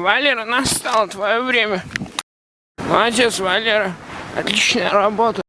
Валера, настало твое время. Молодец, Валера. Отличная работа.